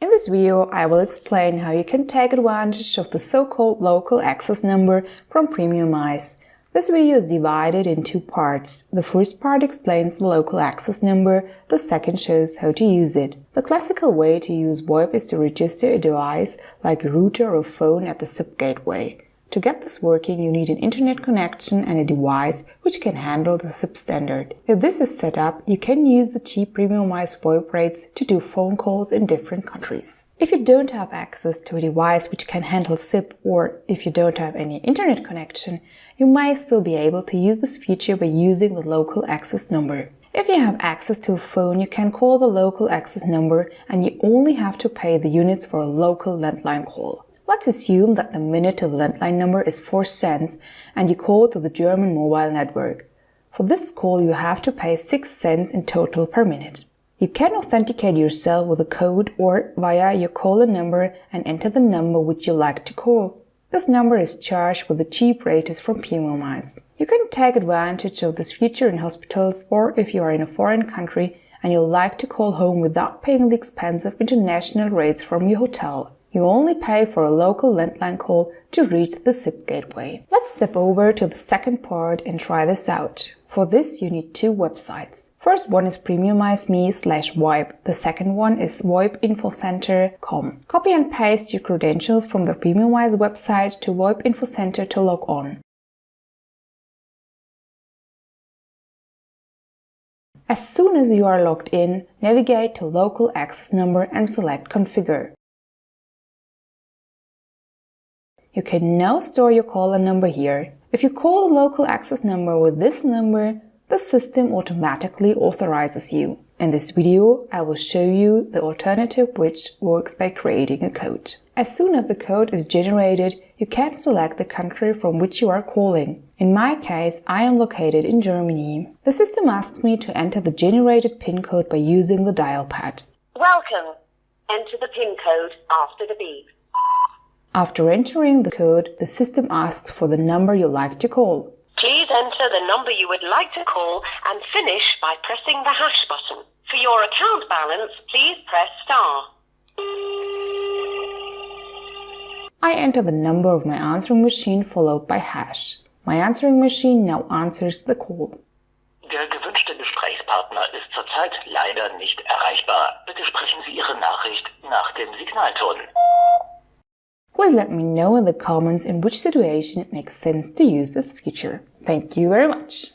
In this video, I will explain how you can take advantage of the so-called local access number from Premiumize. This video is divided in two parts. The first part explains the local access number, the second shows how to use it. The classical way to use VoIP is to register a device like a router or phone at the SIP gateway. To get this working, you need an internet connection and a device which can handle the SIP standard. If this is set up, you can use the cheap Premiumize VoIP rates to do phone calls in different countries. If you don't have access to a device which can handle SIP or if you don't have any internet connection, you may still be able to use this feature by using the local access number. If you have access to a phone, you can call the local access number and you only have to pay the units for a local landline call. Let's assume that the minute to the landline number is 4 cents and you call to the German mobile network. For this call you have to pay 6 cents in total per minute. You can authenticate yourself with a code or via your caller number and enter the number which you like to call. This number is charged with the cheap rates from Premiumize. You can take advantage of this feature in hospitals or if you are in a foreign country and you like to call home without paying the expensive international rates from your hotel. You only pay for a local landline call to reach the SIP gateway. Let's step over to the second part and try this out. For this, you need two websites. First one is premiumize.me slash VoIP. The second one is voipinfocenter.com. Copy and paste your credentials from the Premiumize website to VoIP Infocenter to log on. As soon as you are logged in, navigate to Local Access Number and select Configure. You can now store your caller number here. If you call the local access number with this number, the system automatically authorizes you. In this video, I will show you the alternative which works by creating a code. As soon as the code is generated, you can select the country from which you are calling. In my case, I am located in Germany. The system asks me to enter the generated PIN code by using the dial pad. Welcome. Enter the PIN code after the beep. After entering the code, the system asks for the number you like to call. Please enter the number you would like to call and finish by pressing the hash button. For your account balance, please press star. I enter the number of my answering machine followed by hash. My answering machine now answers the call. Der gewünschte Gesprächspartner ist zurzeit leider nicht erreichbar. Bitte sprechen Sie Ihre Nachricht nach dem Signalton. Please let me know in the comments in which situation it makes sense to use this feature. Thank you very much!